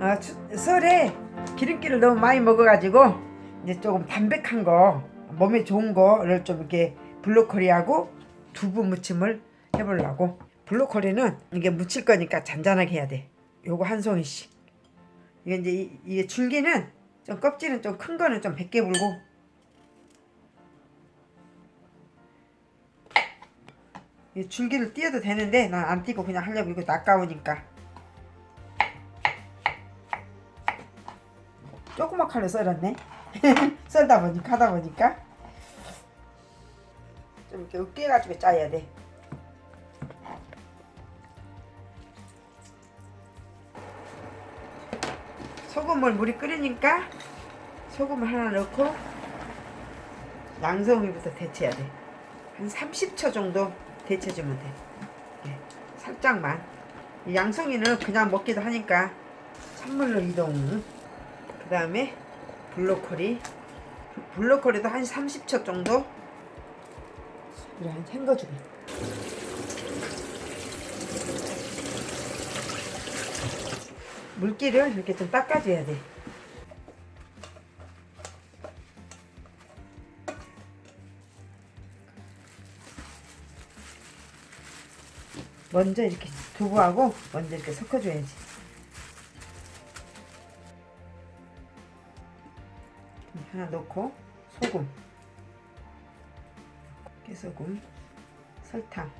어, 추- 설에 기름기를 너무 많이 먹어가지고 이제 조금 담백한 거 몸에 좋은 거를 좀 이렇게 브로콜리하고 두부 무침을 해보려고. 브로콜리는 이게 무칠 거니까 잔잔하게 해야 돼. 요거 한 송이씩. 이게 이제 이, 이게 줄기는 좀 껍질은 좀 큰 거는 좀 100개 불고. 이 줄기를 띄어도 되는데 난 안 띄고 그냥 하려고 이거 아까우니까 조그만 칼로 썰었네 썰다 보니까 하다 보니까 좀 이렇게 으깨가지고 짜야 돼 소금을 물이 끓으니까 소금을 하나 넣고 양송이부터 데쳐야 돼. 한 30초 정도 데쳐주면 돼. 예, 살짝만. 이 양송이는 그냥 먹기도 하니까 찬물로 이동. 그 다음에 블로콜리. 블로콜리도 한 30초 정도 그래 한 헹궈주고. 물기를 이렇게 좀 닦아줘야 돼. 먼저 이렇게 두부하고 먼저 이렇게 섞어줘야지. 하나 넣고 소금, 깨소금, 설탕.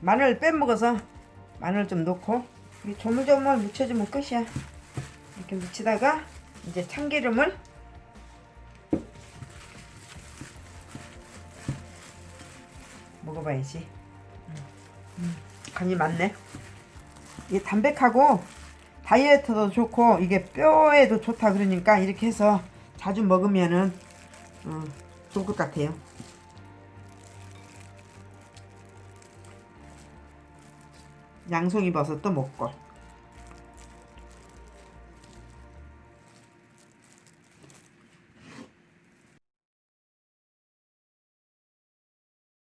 마늘 빼먹어서 마늘 좀 넣고 이 조물조물 묻혀주면 끝이야. 이렇게 묻히다가 이제 참기름을 먹어봐야지. 음, 음, 간이 맞네. 이게 담백하고 다이어트도 좋고 이게 뼈에도 좋다 그러니까 이렇게 해서 자주 먹으면은 어, 좋을 것 같아요. 양송이 버섯도 먹고